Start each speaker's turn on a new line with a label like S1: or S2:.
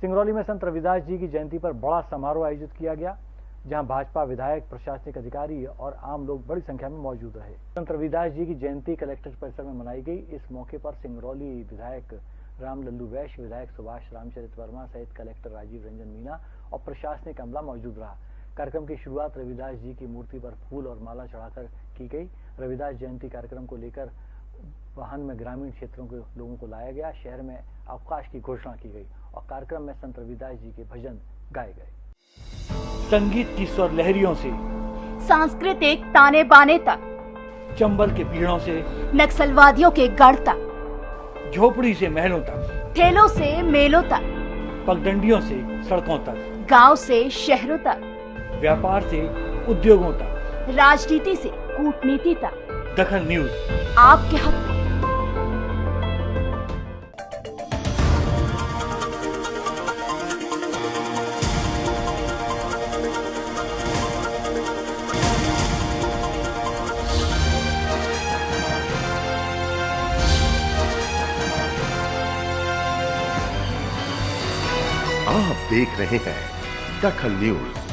S1: सिंगरौली में संत रविदास जी की जयंती पर बड़ा समारोह आयोजित किया गया, जहाँ भाजपा विधायक, प्रशासनिक अधिकारी और आम लोग बड़ी संख्या में मौजूद रहे। संत रविदास जी की जयंती कलेक्टर परिसर में मनाई गई। इस मौके पर सिंगरौली विधायक राम लल्लू वैश्य, विधायक सुभाष रामचरित वर्मा सहित कलेक्टर राजीव रंजन मीना और प्रशासनिक अमला मौजूद रहा। कार्यक्रम की शुरुआत रविदास जी की मूर्ति पर फूल और माला चढ़ाकर की गई। रविदास जयंती कार्यक्रम को लेकर वाहन में ग्रामीण क्षेत्रों के लोगों को लाया गया शहर में अवकाश की घोषणा की गई और कार्यक्रम में संत रविदास जी के भजन गाए गए। संगीत की स्वर लहरियों से
S2: सांस्कृतिक ताने बाने तक
S1: चंबल के पीड़ों से
S2: नक्सलवादियों के गढ़ तक
S1: झोपड़ी से महलों तक
S2: ठेलों से मेलों तक
S1: पगडंडियों से सड़कों तक
S2: गाँव से शहरों तक
S1: व्यापार से उद्योगों तक
S2: राजनीति से कूटनीति तक।
S1: दखल न्यूज़।
S2: आपके हक में।
S3: आप देख रहे हैं दखल न्यूज़।